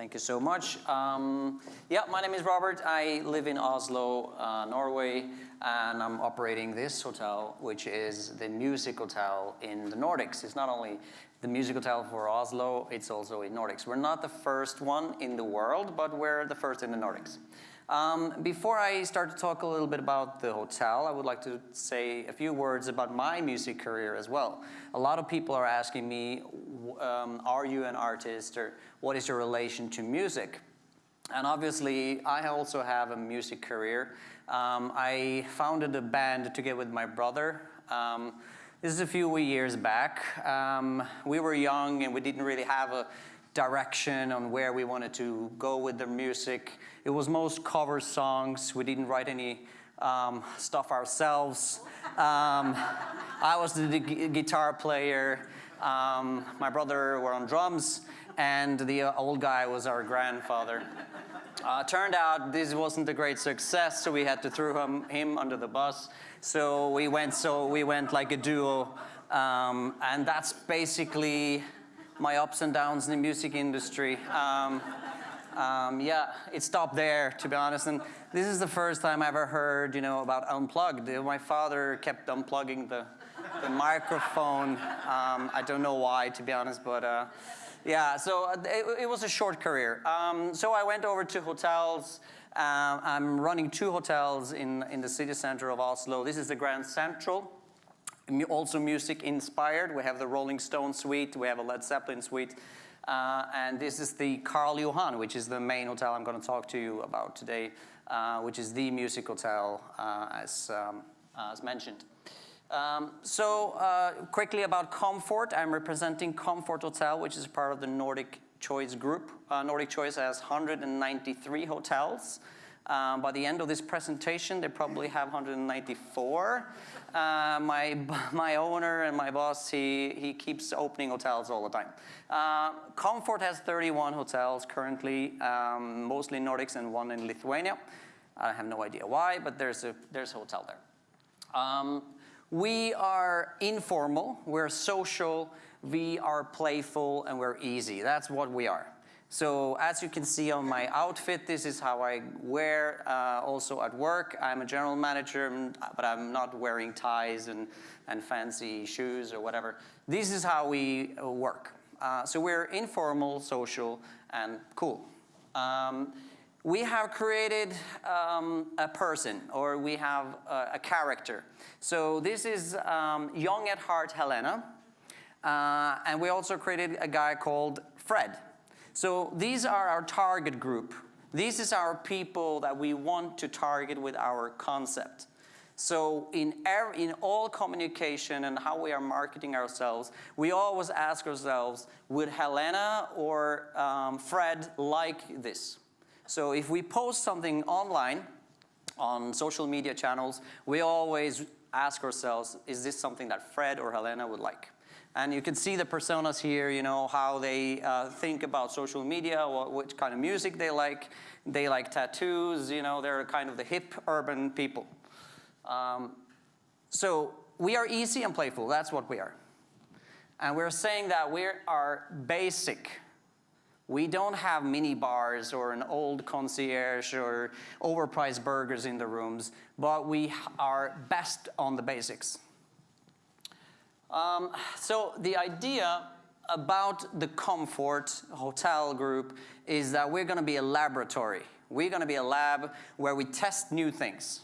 Thank you so much. Um, yeah, my name is Robert. I live in Oslo, uh, Norway, and I'm operating this hotel, which is the music hotel in the Nordics. It's not only the music hotel for Oslo, it's also in Nordics. We're not the first one in the world, but we're the first in the Nordics. Um, before I start to talk a little bit about the hotel, I would like to say a few words about my music career as well. A lot of people are asking me, um, are you an artist or what is your relation to music? And obviously, I also have a music career. Um, I founded a band together with my brother. Um, this is a few years back. Um, we were young and we didn't really have a direction on where we wanted to go with the music. It was most cover songs. We didn't write any um, stuff ourselves. Um, I was the guitar player. Um, my brother were on drums, and the uh, old guy was our grandfather. Uh, turned out this wasn't a great success, so we had to throw him, him under the bus. So we went, so we went like a duo, um, and that's basically my ups and downs in the music industry. Um, um, yeah, it stopped there, to be honest. And this is the first time I ever heard, you know, about unplugged. My father kept unplugging the, the microphone. Um, I don't know why, to be honest, but uh, yeah, so uh, it, it, was a short career. Um, so I went over to hotels. Uh, I'm running two hotels in, in the city center of Oslo. This is the Grand Central also music inspired. We have the Rolling Stone suite, we have a Led Zeppelin suite, uh, and this is the Karl Johan, which is the main hotel I'm going to talk to you about today, uh, which is the music hotel uh, as, um, as mentioned. Um, so uh, quickly about Comfort, I'm representing Comfort Hotel, which is part of the Nordic Choice Group. Uh, Nordic Choice has 193 hotels. Um, by the end of this presentation, they probably have 194. Uh, my, my owner and my boss, he, he keeps opening hotels all the time. Uh, Comfort has 31 hotels currently, um, mostly Nordics and one in Lithuania. I have no idea why, but there's a, there's a hotel there. Um, we are informal, we're social, we are playful, and we're easy. That's what we are. So as you can see on my outfit, this is how I wear uh, also at work. I'm a general manager, but I'm not wearing ties and, and fancy shoes or whatever. This is how we uh, work. Uh, so we're informal, social, and cool. Um, we have created um, a person, or we have a, a character. So this is um, young at heart Helena, uh, and we also created a guy called Fred. So these are our target group. This is our people that we want to target with our concept. So in, in all communication and how we are marketing ourselves, we always ask ourselves, would Helena or um, Fred like this? So if we post something online, on social media channels, we always ask ourselves, is this something that Fred or Helena would like? And you can see the personas here, you know, how they uh, think about social media, what, kind of music they like. They like tattoos, you know, they're kind of the hip urban people. Um, so we are easy and playful, that's what we are. And we're saying that we are basic. We don't have mini bars or an old concierge or overpriced burgers in the rooms, but we are best on the basics. Um, so the idea about the Comfort Hotel Group is that we're going to be a laboratory. We're going to be a lab where we test new things.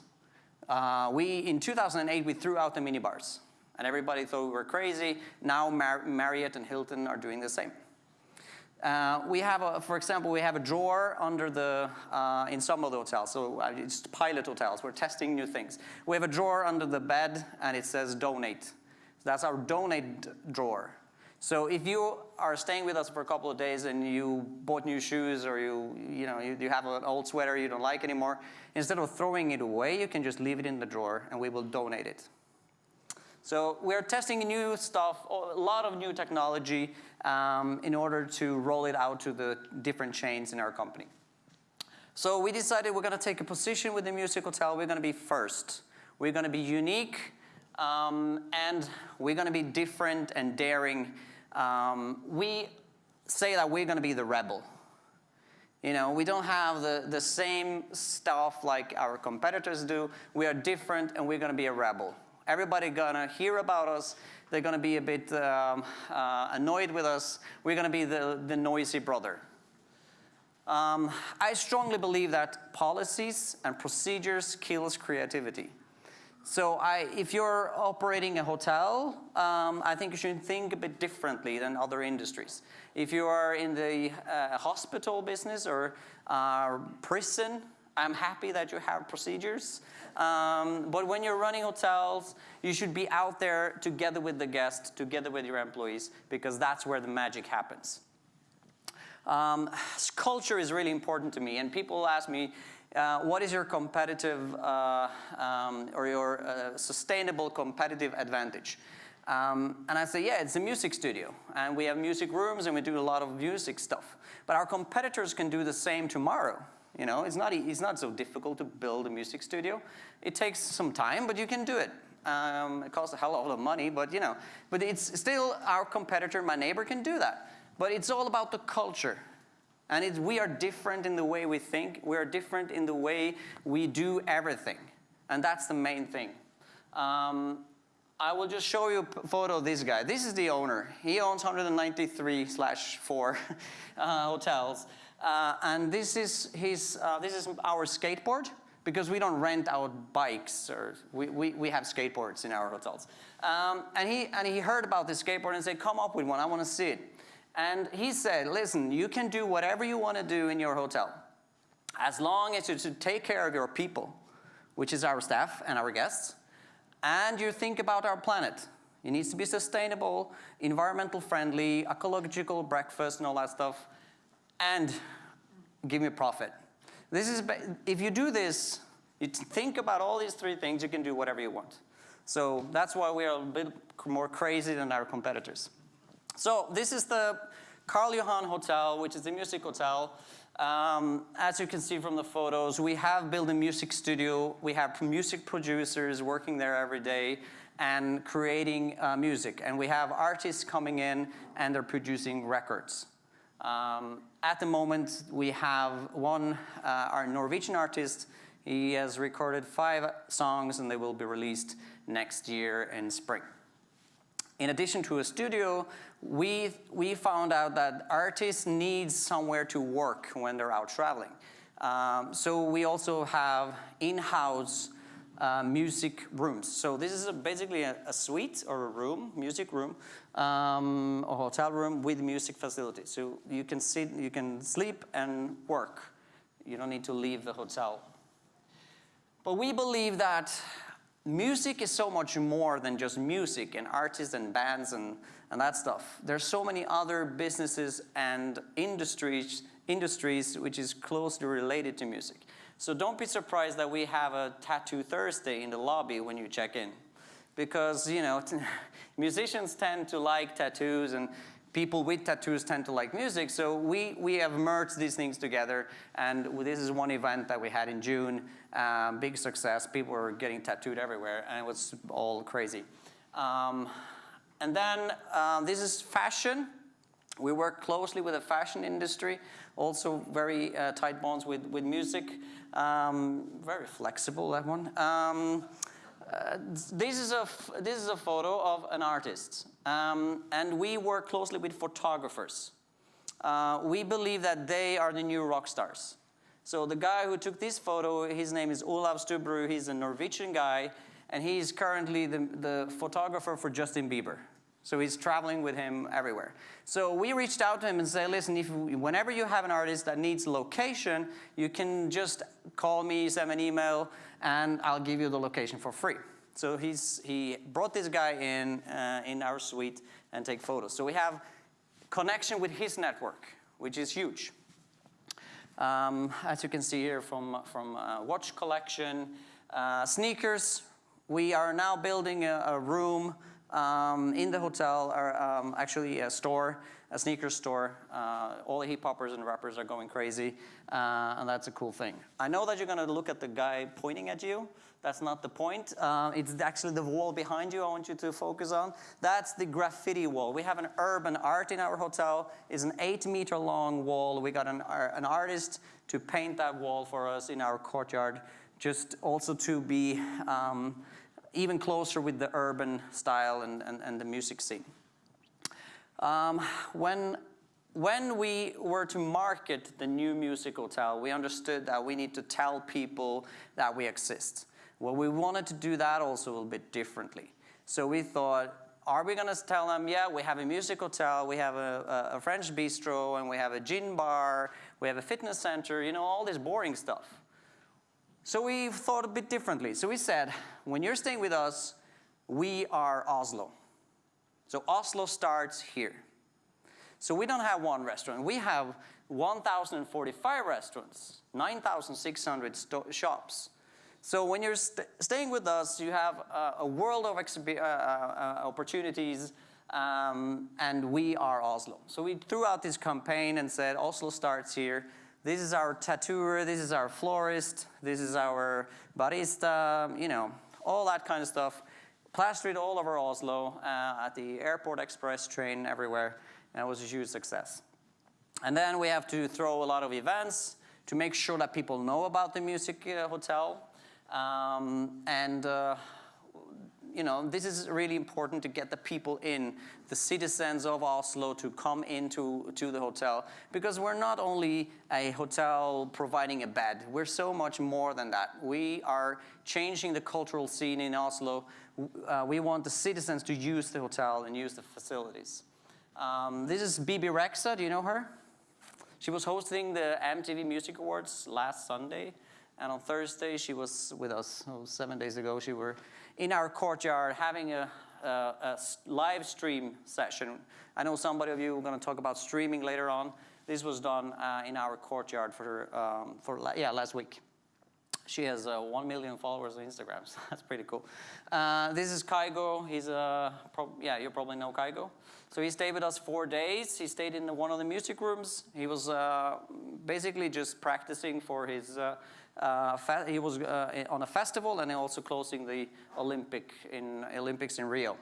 Uh, we, in 2008, we threw out the minibars. And everybody thought we were crazy. Now Mar Marriott and Hilton are doing the same. Uh, we have, a, for example, we have a drawer under the, uh, in some of the hotels, so uh, it's pilot hotels, we're testing new things. We have a drawer under the bed and it says donate. That's our donate drawer. So if you are staying with us for a couple of days and you bought new shoes or you, you, know, you, you have an old sweater you don't like anymore, instead of throwing it away, you can just leave it in the drawer and we will donate it. So we're testing new stuff, a lot of new technology um, in order to roll it out to the different chains in our company. So we decided we're going to take a position with the Music Hotel. We're going to be first. We're going to be unique um, and we're going to be different and daring. Um, we say that we're going to be the rebel. You know, we don't have the, the same stuff like our competitors do. We are different and we're gonna be a rebel. Everybody gonna hear about us. They're gonna be a bit um, uh, annoyed with us. We're gonna be the, the noisy brother. Um, I strongly believe that policies and procedures kills creativity. So I, if you're operating a hotel, um, I think you should think a bit differently than other industries. If you are in the uh, hospital business or uh, prison, I'm happy that you have procedures. Um, but when you're running hotels, you should be out there together with the guests, together with your employees, because that's where the magic happens. Um, culture is really important to me, and people ask me, uh, what is your competitive uh, um, or your uh, sustainable competitive advantage? Um, and I say, yeah, it's a music studio. And we have music rooms and we do a lot of music stuff. But our competitors can do the same tomorrow. You know, it's not, it's not so difficult to build a music studio. It takes some time, but you can do it. Um, it costs a hell of a lot of money, but you know, but it's still our competitor, my neighbor can do that. But it's all about the culture. And we are different in the way we think. We are different in the way we do everything. And that's the main thing. Um, I will just show you a photo of this guy. This is the owner. He owns 193 slash 4 uh, hotels. Uh, and this is, his, uh, this is our skateboard because we don't rent out bikes or we, we, we have skateboards in our hotels. Um, and, he, and he heard about this skateboard and said, come up with one, I want to see it. And he said, listen, you can do whatever you want to do in your hotel as long as you take care of your people, which is our staff and our guests, and you think about our planet. It needs to be sustainable, environmental friendly, ecological breakfast and all that stuff, and give me profit. This is, if you do this, you think about all these three things, you can do whatever you want. So that's why we are a bit more crazy than our competitors. So this is the Karl Johan Hotel, which is a music hotel. Um, as you can see from the photos, we have built a music studio. We have music producers working there every day and creating uh, music. And we have artists coming in and they're producing records. Um, at the moment, we have one, uh, our Norwegian artist, he has recorded five songs and they will be released next year in spring. In addition to a studio, we, we found out that artists need somewhere to work when they're out traveling. Um, so we also have in-house uh, music rooms. So this is a, basically a, a, suite or a room, music room, um, a hotel room with music facilities. So you can sit, you can sleep and work. You don't need to leave the hotel. But we believe that music is so much more than just music and artists and bands and, and that stuff. There's so many other businesses and industries, industries which is closely related to music. So don't be surprised that we have a Tattoo Thursday in the lobby when you check in. Because, you know, musicians tend to like tattoos and people with tattoos tend to like music, so we, we have merged these things together, and this is one event that we had in June, um, big success, people were getting tattooed everywhere, and it was all crazy. Um, and then um, this is fashion. We work closely with the fashion industry, also very uh, tight bonds with, with music, um, very flexible, that one. Uh, this, is a this is a photo of an artist, um, and we work closely with photographers. Uh, we believe that they are the new rock stars. So the guy who took this photo, his name is Olav Stubberud. He's a Norwegian guy, and he's currently the, the photographer for Justin Bieber. So he's traveling with him everywhere. So we reached out to him and said, listen, if, whenever you have an artist that needs location, you can just call me, send an email, and I'll give you the location for free. So he's, he brought this guy in, uh, in our suite and take photos. So we have connection with his network, which is huge. Um, as you can see here from, from uh, watch collection, uh, sneakers, we are now building a, a room um, in the hotel, are um, actually a store, a sneaker store. Uh, all the hip hoppers and rappers are going crazy, uh, and that's a cool thing. I know that you're gonna look at the guy pointing at you. That's not the point. Uh, it's actually the wall behind you I want you to focus on. That's the graffiti wall. We have an urban art in our hotel. It's an eight meter long wall. We got an, an artist to paint that wall for us in our courtyard, just also to be um, even closer with the urban style and, and, and the music scene. Um, when, when we were to market the new music hotel, we understood that we need to tell people that we exist. Well, we wanted to do that also a little bit differently. So we thought, are we going to tell them, yeah, we have a music hotel, we have a, a, a French bistro, and we have a gin bar, we have a fitness center, you know, all this boring stuff. So we thought a bit differently. So we said, when you're staying with us, we are Oslo. So Oslo starts here. So we don't have one restaurant. We have 1,045 restaurants, 9,600 shops. So when you're st staying with us, you have uh, a world of uh, uh, opportunities, um, and we are Oslo. So we threw out this campaign and said, Oslo starts here. This is our tattooer, this is our florist, this is our barista, you know, all that kind of stuff. Plastered all over Oslo, uh, at the airport express train, everywhere, and it was a huge success. And then we have to throw a lot of events to make sure that people know about the music uh, hotel. Um, and uh, you know, this is really important to get the people in, the citizens of Oslo to come into to the hotel because we're not only a hotel providing a bed, we're so much more than that. We are changing the cultural scene in Oslo. Uh, we want the citizens to use the hotel and use the facilities. Um, this is Bebe Rexha, do you know her? She was hosting the MTV Music Awards last Sunday. And on Thursday, she was with us, oh, seven days ago, she were in our courtyard having a, a, a live stream session. I know somebody of you are going to talk about streaming later on. This was done uh, in our courtyard for, um, for yeah, last week. She has uh, 1 million followers on Instagram, so that's pretty cool. Uh, this is Kygo. He's a, yeah, you probably know Kygo. So he stayed with us four days. He stayed in the, one of the music rooms. He was uh, basically just practicing for his uh, uh, he was uh, on a festival and also closing the Olympic in, Olympics in Rio.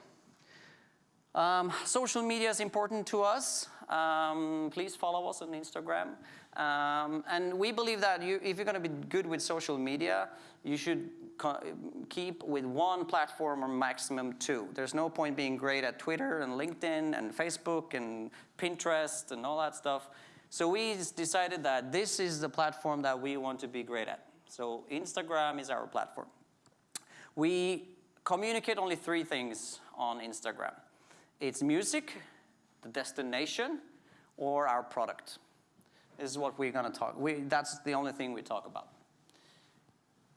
Um, social media is important to us. Um, please follow us on Instagram. Um, and we believe that you, if you're going to be good with social media, you should keep with one platform or maximum two. There's no point being great at Twitter and LinkedIn and Facebook and Pinterest and all that stuff. So we decided that this is the platform that we want to be great at. So Instagram is our platform. We communicate only three things on Instagram. It's music, the destination, or our product. This is what we're going to talk. We, that's the only thing we talk about.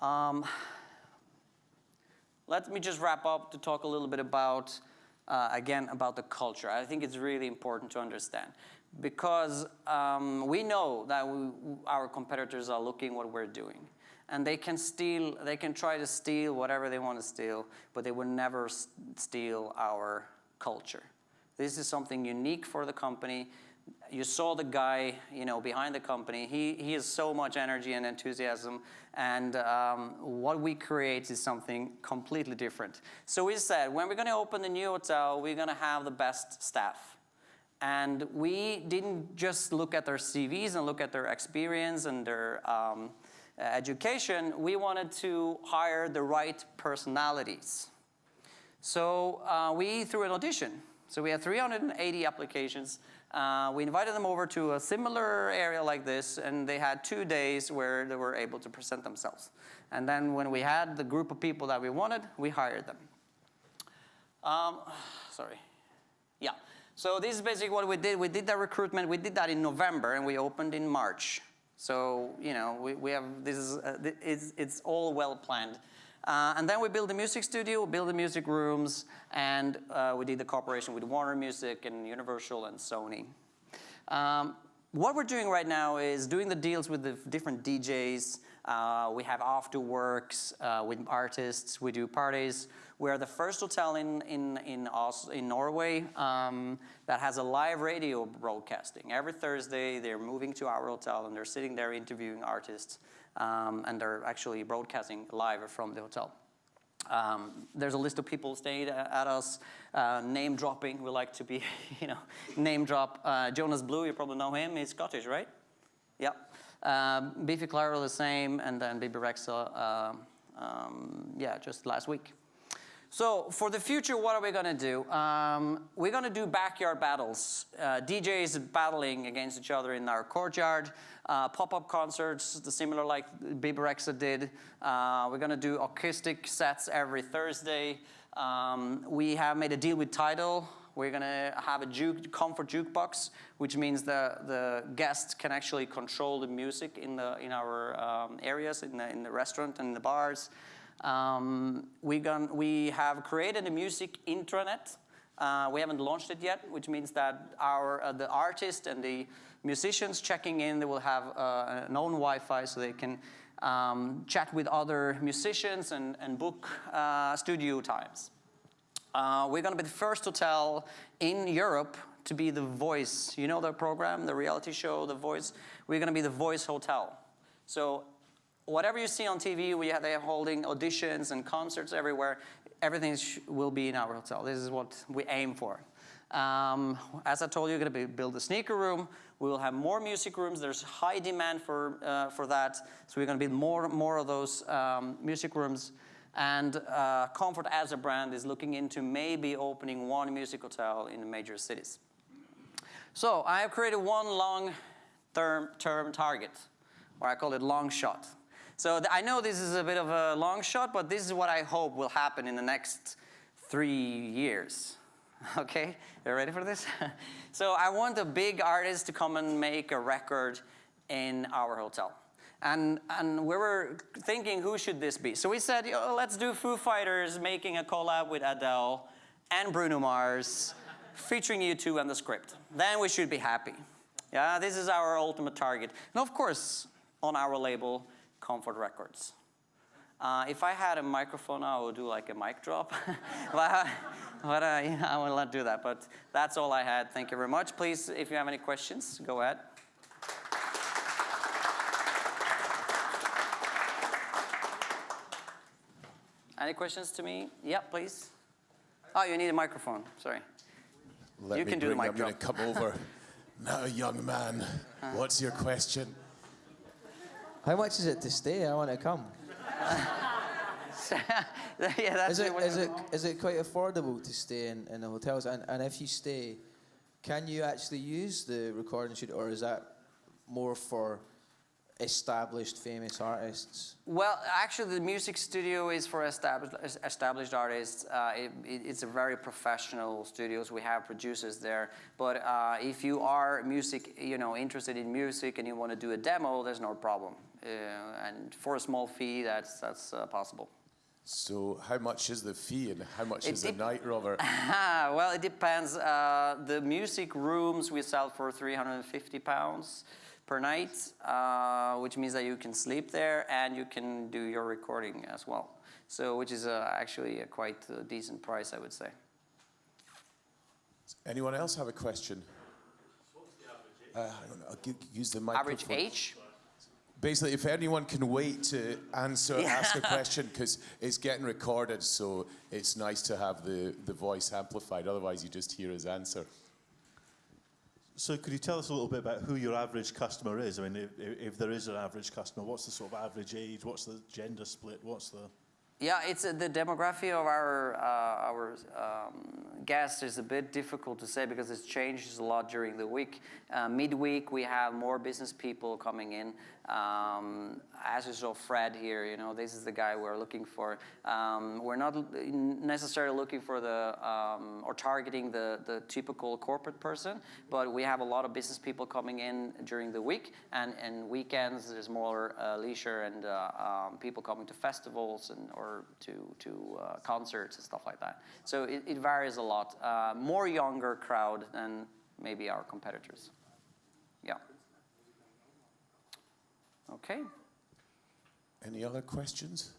Um, let me just wrap up to talk a little bit about, uh, again, about the culture. I think it's really important to understand because um, we know that we, our competitors are looking what we're doing. And they can steal, they can try to steal whatever they want to steal, but they will never steal our culture. This is something unique for the company. You saw the guy, you know, behind the company. He, he has so much energy and enthusiasm, and um, what we create is something completely different. So we said, when we're going to open the new hotel, we're going to have the best staff. And we didn't just look at their CVs and look at their experience and their um, education, we wanted to hire the right personalities. So uh, we threw an audition. So we had 380 applications. Uh, we invited them over to a similar area like this, and they had two days where they were able to present themselves. And then when we had the group of people that we wanted, we hired them. Um, sorry. Yeah. So this is basically what we did. We did that recruitment. We did that in November, and we opened in March. So, you know, we, we have, this is, uh, it's, it's all well planned. Uh, and then we built the music studio, we built the music rooms, and uh, we did the cooperation with Warner Music and Universal and Sony. Um, what we're doing right now is doing the deals with the different DJs, Uh, we have after works uh, with artists. We do parties. We are the first hotel in, in, in, Os in Norway um, that has a live radio broadcasting. Every Thursday, they're moving to our hotel and they're sitting there interviewing artists um, and they're actually broadcasting live from the hotel. Um, there's a list of people staying at us, uh, name dropping. We like to be, you know, name drop. Uh, Jonas Blue, you probably know him. He's Scottish, right? Yeah. Um, Biffy Clyro the same, and then Bebe Rexha, uh, um, yeah, just last week. So for the future, what are we to do? Um, we're to do backyard battles. Uh, DJs battling against each other in our courtyard. Uh, Pop-up concerts, the similar like Bebe Rexha did. Uh, we're to do acoustic sets every Thursday. Um, we have made a deal with Tidal. We're going to have a juke, comfort jukebox, which means the, the guests can actually control the music in, the, in our um, areas, in the, in the restaurant and the bars. Um, we, gone, we have created a music intranet. Uh, we haven't launched it yet, which means that our, uh, the artist and the musicians checking in, they will have uh, an own Wi-Fi so they can um, chat with other musicians and, and book uh, studio times. Uh, we're going to be the first hotel in Europe to be the voice. You know the program, the reality show, The Voice? We're going to be the voice hotel. So whatever you see on TV, we have, they're holding auditions and concerts everywhere. Everything will be in our hotel. This is what we aim for. Um, as I told you, we're going to build a sneaker room. We will have more music rooms. There's high demand for, uh, for that. So we're going to build more, more of those um, music rooms. And uh, Comfort as a brand is looking into maybe opening one music hotel in major cities. So I have created one long-term term target, or I call it long shot. So I know this is a bit of a long shot, but this is what I hope will happen in the next three years. Okay, you ready for this? so I want a big artist to come and make a record in our hotel. And, and we were thinking, who should this be? So we said, let's do Foo Fighters making a collab with Adele and Bruno Mars, featuring U2 and the script. Then we should be happy. Yeah, this is our ultimate target. And of course, on our label, Comfort Records. Uh, if I had a microphone, I would do like a mic drop. but, uh, I will not do that. But that's all I had. Thank you very much. Please, if you have any questions, go ahead. Any questions to me? Yeah, please. Oh, you need a microphone. Sorry. Let you can do the mic I'm going to come over. now, young man, uh-huh. what's your question? How much is it to stay? I want to come. yeah, that's is it, is it, is it quite affordable to stay in, in the hotels? And, and if you stay, can you actually use the recording studio, or is that more for established famous artists? Well, actually, the music studio is for established established artists. Uh, it, it, it's a very professional studios. We have producers there. But uh, if you are music, you know, interested in music and you want to do a demo, there's no problem. Uh, and for a small fee, that's that's uh, possible. So how much is the fee and how much it is the night, Robert? well, it depends. Uh, the music rooms we sell for 350 pounds per night, uh, which means that you can sleep there and you can do your recording as well. So, which is uh, actually a quite a decent price, I would say. Does Anyone else have a question? Uh, I'll use the microphone. Average age? Basically, if anyone can wait to answer, yeah. ask a question, because it's getting recorded, so it's nice to have the, the voice amplified. Otherwise, you just hear his answer. So could you tell us a little bit about who your average customer is? I mean, if, if there is an average customer, what's the sort of average age? What's the gender split? What's the... Yeah, it's uh, the demography of our uh, our um, guests is a bit difficult to say because it changes a lot during the week. Uh, midweek, we have more business people coming in. Um, as you saw Fred here, you know, this is the guy we're looking for. Um, we're not necessarily looking for the, um, or targeting the, the typical corporate person, but we have a lot of business people coming in during the week, and, and weekends there's more uh, leisure and uh, um, people coming to festivals and or to, to uh, concerts and stuff like that. So it, it varies a lot. Uh, more younger crowd than maybe our competitors. Yeah. Okay. Any other questions?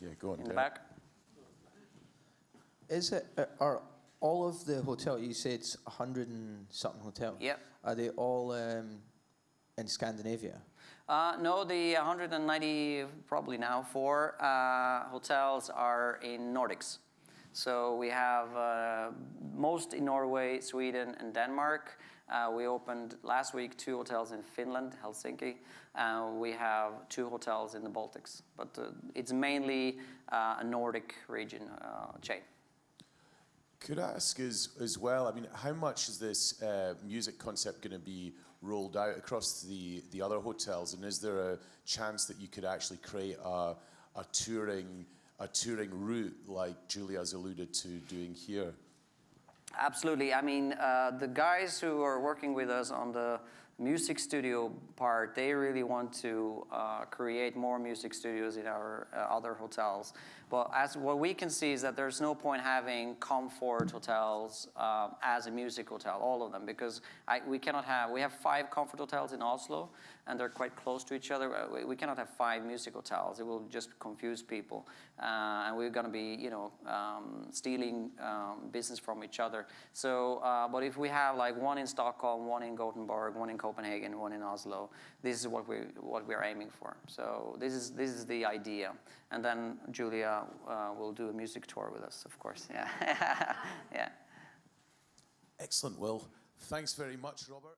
Yeah, go on. In the back? Is it, uh, are all of the hotel, you said it's 100 and something hotel? Yep. Are they all um, in Scandinavia? Uh, no, the 190, probably now, four uh, hotels are in Nordics. So we have uh, most in Norway, Sweden, and Denmark. Uh, we opened last week two hotels in Finland, Helsinki. Uh, we have two hotels in the Baltics, but uh, it's mainly a Nordic region chain. Could I ask as, well, I mean, how much is this music concept going to be rolled out across the, the other hotels? And is there a chance that you could actually create a, a, touring, a touring route like Julia's alluded to doing here? Absolutely. I mean, uh, the guys who are working with us on the music studio part, they really want to uh, create more music studios in our uh, other hotels. But as what we can see is that there's no point having comfort hotels uh, as a music hotel, all of them, because I, we cannot have. We have five comfort hotels in Oslo, and they're quite close to each other. We, cannot have five music hotels; it will just confuse people, uh, and we're going to be, you know, um, stealing um, business from each other. So, uh, but if we have like one in Stockholm, one in Gothenburg, one in Copenhagen, one in Oslo, this is what we what we're aiming for. So this is this is the idea, and then Julia uh, will do a music tour with us, of course. Yeah, yeah. Excellent, Will. Thanks very much, Robert.